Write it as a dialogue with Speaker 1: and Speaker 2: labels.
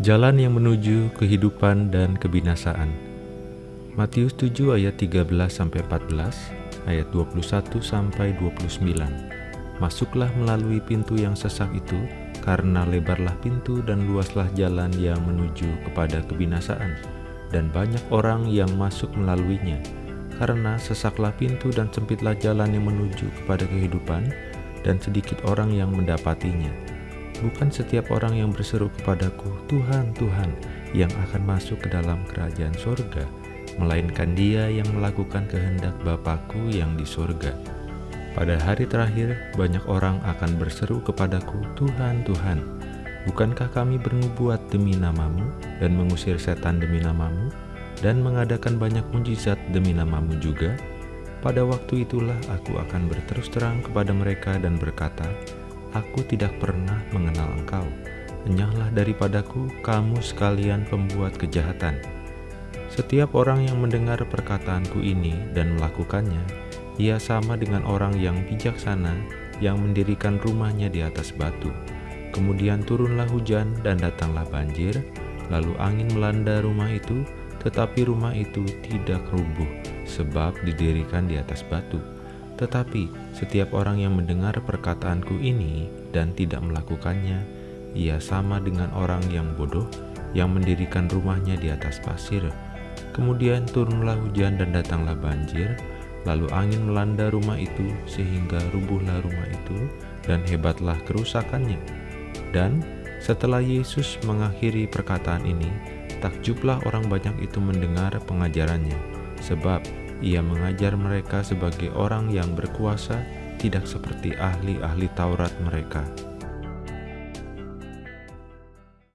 Speaker 1: Jalan yang menuju kehidupan dan kebinasaan. Matius 7 ayat 13 sampai 14, ayat 21 sampai 29. Masuklah melalui pintu yang sesak itu, karena lebarlah pintu dan luaslah jalan yang menuju kepada kebinasaan, dan banyak orang yang masuk melaluinya. Karena sesaklah pintu dan sempitlah jalan yang menuju kepada kehidupan, dan sedikit orang yang mendapatinya. Bukan setiap orang yang berseru kepadaku, Tuhan, Tuhan, yang akan masuk ke dalam kerajaan sorga, melainkan dia yang melakukan kehendak Bapakku yang di sorga. Pada hari terakhir, banyak orang akan berseru kepadaku, Tuhan, Tuhan, bukankah kami bernubuat demi namamu dan mengusir setan demi namamu dan mengadakan banyak mujizat demi namamu juga? Pada waktu itulah aku akan berterus terang kepada mereka dan berkata, Aku tidak pernah mengenal engkau. Enyahlah daripadaku, kamu sekalian pembuat kejahatan. Setiap orang yang mendengar perkataanku ini dan melakukannya, ia sama dengan orang yang bijaksana yang mendirikan rumahnya di atas batu. Kemudian turunlah hujan dan datanglah banjir, lalu angin melanda rumah itu, tetapi rumah itu tidak rubuh, sebab didirikan di atas batu. Tetapi setiap orang yang mendengar perkataanku ini dan tidak melakukannya, ia sama dengan orang yang bodoh yang mendirikan rumahnya di atas pasir. Kemudian turunlah hujan dan datanglah banjir, lalu angin melanda rumah itu sehingga rubuhlah rumah itu dan hebatlah kerusakannya. Dan setelah Yesus mengakhiri perkataan ini, takjublah orang banyak itu mendengar pengajarannya, sebab ia mengajar mereka sebagai orang yang berkuasa, tidak seperti ahli-ahli Taurat mereka.